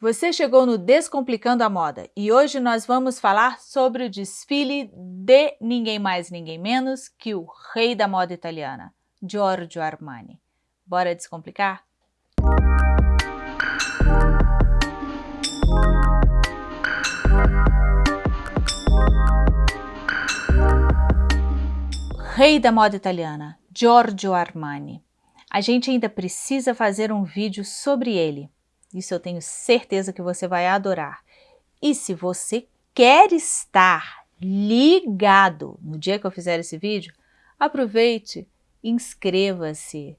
Você chegou no Descomplicando a Moda e hoje nós vamos falar sobre o desfile de ninguém mais ninguém menos que o rei da moda italiana, Giorgio Armani. Bora descomplicar? Rei da moda italiana, Giorgio Armani. A gente ainda precisa fazer um vídeo sobre ele isso eu tenho certeza que você vai adorar. E se você quer estar ligado no dia que eu fizer esse vídeo, aproveite, inscreva-se,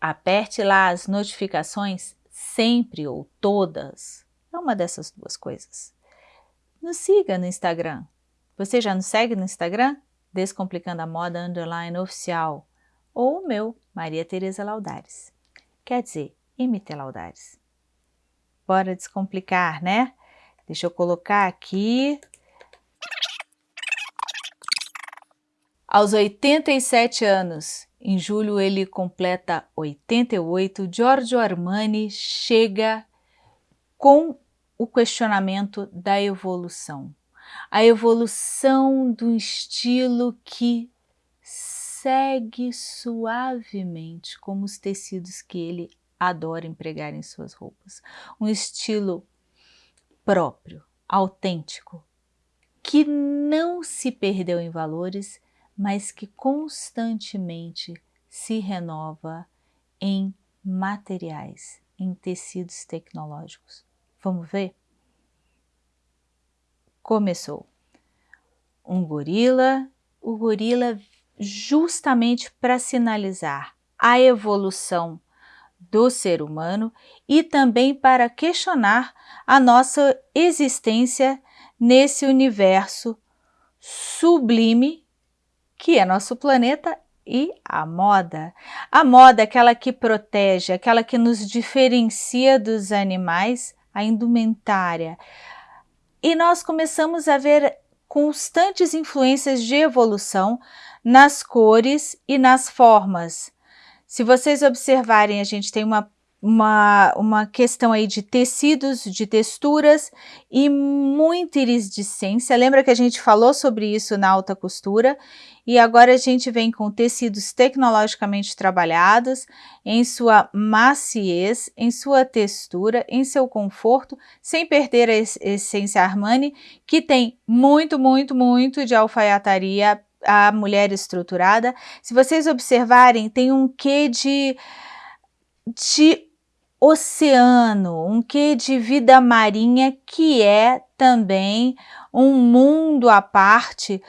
aperte lá as notificações sempre ou todas, é uma dessas duas coisas. Nos siga no Instagram. Você já nos segue no Instagram? Descomplicando a Moda Underline Oficial ou o meu, Maria Tereza Laudares. Quer dizer, MT Laudares. Bora descomplicar, né? Deixa eu colocar aqui. Aos 87 anos, em julho ele completa 88, Giorgio Armani chega com o questionamento da evolução. A evolução do estilo que segue suavemente como os tecidos que ele adora empregar em suas roupas. Um estilo próprio, autêntico, que não se perdeu em valores, mas que constantemente se renova em materiais, em tecidos tecnológicos. Vamos ver? Começou. Um gorila, o gorila justamente para sinalizar a evolução do ser humano e também para questionar a nossa existência nesse universo sublime que é nosso planeta e a moda. A moda é aquela que protege, aquela que nos diferencia dos animais, a indumentária. E nós começamos a ver constantes influências de evolução nas cores e nas formas. Se vocês observarem, a gente tem uma, uma, uma questão aí de tecidos, de texturas e muita iridescência. Lembra que a gente falou sobre isso na alta costura? E agora a gente vem com tecidos tecnologicamente trabalhados, em sua maciez, em sua textura, em seu conforto, sem perder a essência Armani, que tem muito, muito, muito de alfaiataria a mulher estruturada. Se vocês observarem, tem um quê de, de oceano, um quê de vida marinha que é também um mundo à parte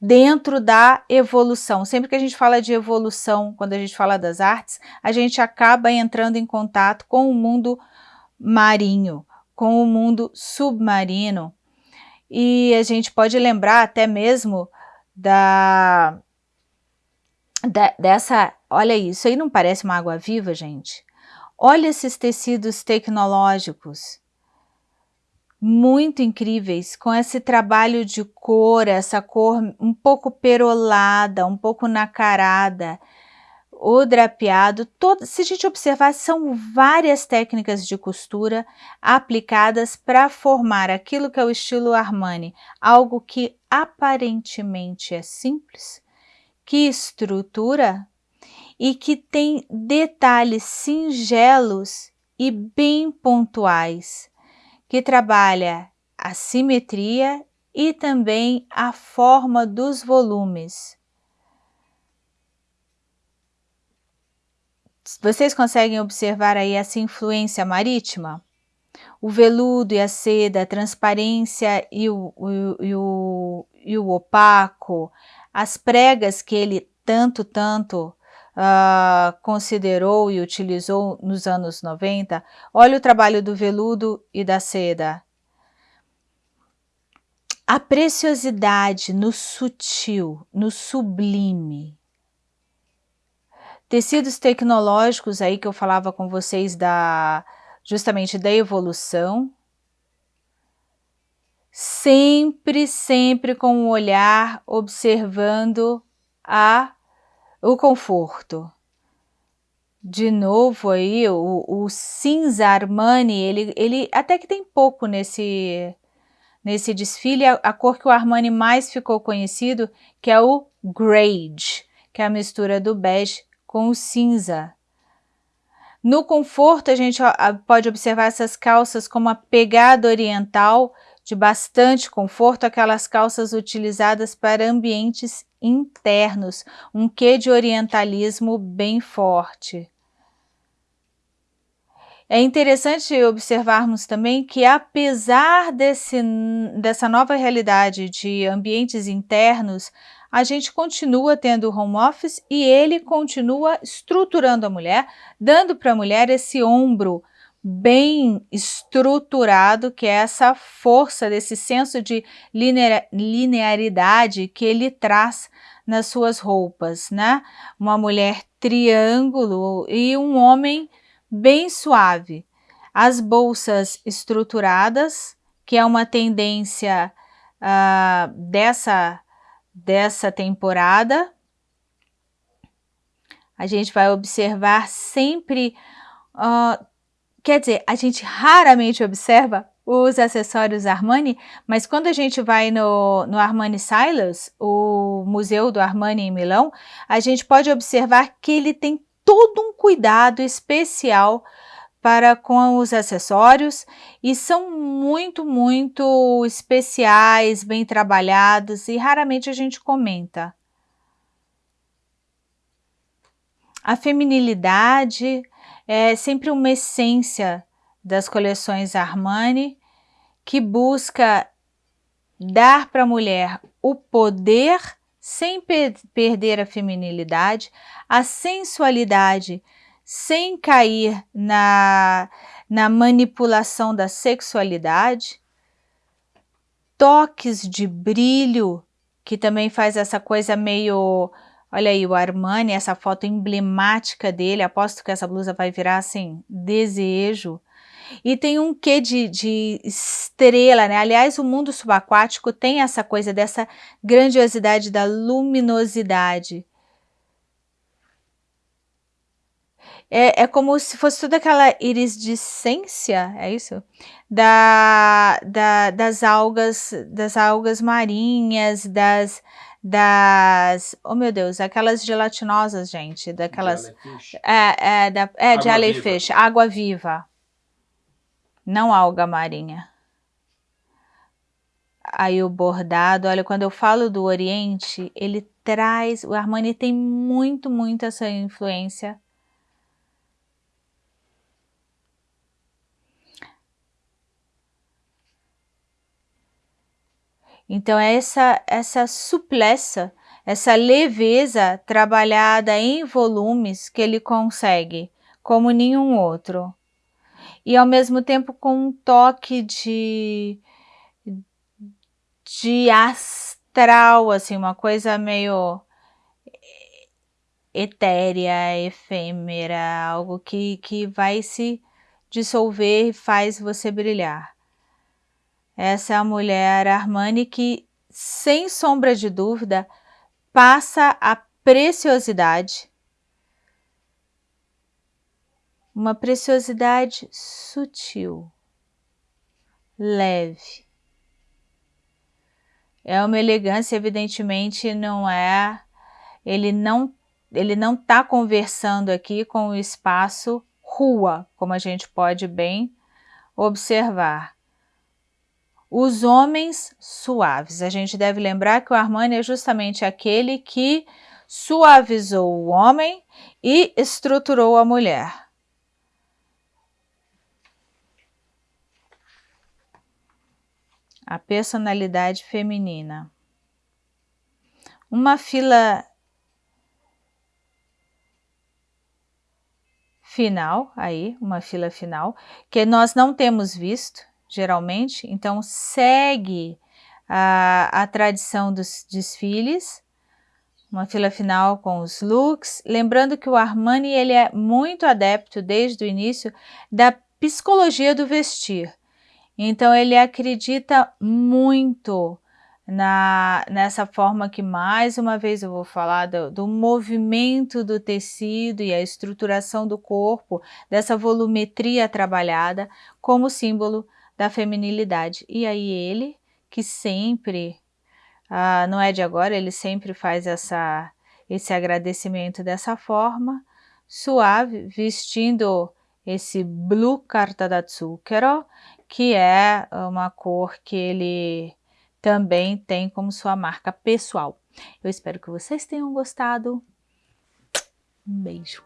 dentro da evolução. Sempre que a gente fala de evolução, quando a gente fala das artes, a gente acaba entrando em contato com o mundo marinho, com o mundo submarino. E a gente pode lembrar até mesmo da, da, dessa, olha isso aí não parece uma água viva, gente? Olha esses tecidos tecnológicos, muito incríveis, com esse trabalho de cor, essa cor um pouco perolada, um pouco nacarada, o drapeado, todo, se a gente observar, são várias técnicas de costura aplicadas para formar aquilo que é o estilo Armani, algo que aparentemente é simples, que estrutura e que tem detalhes singelos e bem pontuais, que trabalha a simetria e também a forma dos volumes. Vocês conseguem observar aí essa influência marítima? O veludo e a seda, a transparência e o, o, e o, e o opaco, as pregas que ele tanto, tanto uh, considerou e utilizou nos anos 90. Olha o trabalho do veludo e da seda. A preciosidade no sutil, no sublime, Tecidos tecnológicos aí que eu falava com vocês da justamente da evolução. Sempre, sempre com o um olhar observando a, o conforto. de novo aí, o, o cinza Armani, ele, ele até que tem pouco nesse, nesse desfile, a, a, cor que o Armani mais ficou conhecido, que é o Grade, que é a mistura do bege com o cinza. No conforto, a gente pode observar essas calças com uma pegada oriental, de bastante conforto, aquelas calças utilizadas para ambientes internos, um quê de orientalismo bem forte. É interessante observarmos também que apesar desse, dessa nova realidade de ambientes internos, a gente continua tendo home office e ele continua estruturando a mulher, dando para a mulher esse ombro bem estruturado, que é essa força desse senso de linearidade que ele traz nas suas roupas, né? Uma mulher triângulo e um homem bem suave. As bolsas estruturadas, que é uma tendência uh, dessa, dessa temporada. A gente vai observar sempre uh, Quer dizer, a gente raramente observa os acessórios Armani, mas quando a gente vai no, no Armani Silos, o museu do Armani em Milão, a gente pode observar que ele tem todo um cuidado especial para com os acessórios e são muito, muito especiais, bem trabalhados e raramente a gente comenta. A feminilidade, é sempre uma essência das coleções Armani que busca dar para a mulher o poder sem per perder a feminilidade, a sensualidade sem cair na, na manipulação da sexualidade, toques de brilho, que também faz essa coisa meio Olha aí o Armani, essa foto emblemática dele, aposto que essa blusa vai virar assim, desejo. E tem um quê de, de estrela, né? Aliás, o mundo subaquático tem essa coisa dessa grandiosidade da luminosidade. É, é como se fosse toda aquela iridescência, é isso? Da, da, das algas, das algas marinhas, das, das, oh meu Deus, aquelas gelatinosas, gente, daquelas, é, é, da, é jellyfish, água viva, não alga marinha. Aí o bordado, olha, quando eu falo do Oriente, ele traz, o Armani tem muito, muito essa influência Então, essa, essa suplessa, essa leveza trabalhada em volumes que ele consegue, como nenhum outro. E ao mesmo tempo com um toque de, de astral, assim, uma coisa meio etérea, efêmera, algo que, que vai se dissolver e faz você brilhar. Essa é a mulher Armani que, sem sombra de dúvida, passa a preciosidade, uma preciosidade sutil, leve. É uma elegância, evidentemente, não é, ele não ele não está conversando aqui com o espaço rua, como a gente pode bem observar. Os homens suaves. A gente deve lembrar que o Armani é justamente aquele que suavizou o homem e estruturou a mulher. A personalidade feminina. Uma fila final, aí, uma fila final, que nós não temos visto, geralmente, então segue a, a tradição dos desfiles, uma fila final com os looks, lembrando que o Armani ele é muito adepto desde o início da psicologia do vestir, então ele acredita muito na, nessa forma que mais uma vez eu vou falar do, do, movimento do tecido e a estruturação do corpo, dessa volumetria trabalhada como símbolo da feminilidade. E aí ele, que sempre, ah, não é de agora, ele sempre faz essa, esse agradecimento dessa forma, suave, vestindo esse Blue Carta da Zucchero, que é uma cor que ele também tem como sua marca pessoal. Eu espero que vocês tenham gostado. Um beijo.